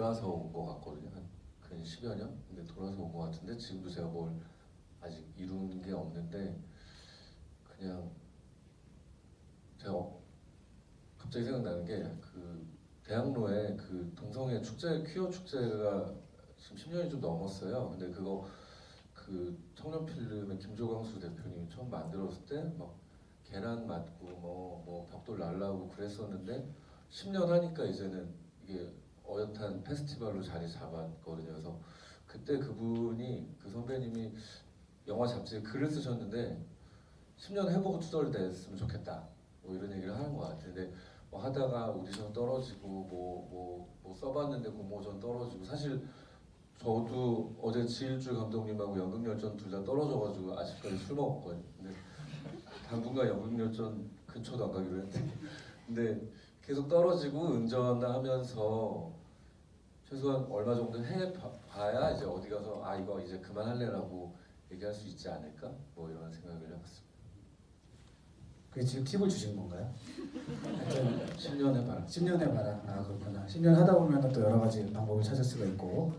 돌아서 온 것 같거든요. 한근 10여 년? 근데 돌아서 온 것 같은데 지금도 제가 뭘 아직 이룬 게 없는데 그냥 제가 어- 갑자기 생각나는 게 그 대학로에 그 동성애 축제 퀴어 축제가 지금 10년이 좀 넘었어요. 근데 그거 그 청년 필름의 김조광수 대표님이 처음 만들었을 때 막 계란 맞고 뭐, 뭐 벽돌 날라고 그랬었는데 10년 하니까 이제는 이게 어엿한 페스티벌로 자리 잡았거든요. 그래서 그때 그분이 그 선배님이 영화 잡지에 글을 쓰셨는데 10년 해보고 투덜 냈으면 좋겠다. 뭐 이런 얘기를 하는 것. 근데 뭐 하다가 오디션 떨어지고 뭐뭐 뭐 써봤는데 공모전 떨어지고 사실 저도 어제 지일주 감독님하고 연극열전 둘 다 떨어져가지고 아직까지 술 먹었거든요. 당분간 연극열전 근처도 안 가기로 했는데 근데 계속 떨어지고 운전하면서 최소한 얼마 정도 해봐야 이제 어디 가서 아 이거 이제 그만할래라고 얘기할 수 있지 않을까 뭐 이런 생각을 해봤습니다. 그게 지금 팁을 주신 건가요? 하여튼 10년 해봐라. 10년 해봐라. 아 그렇구나. 10년 하다 보면 또 여러 가지 방법을 찾을 수가 있고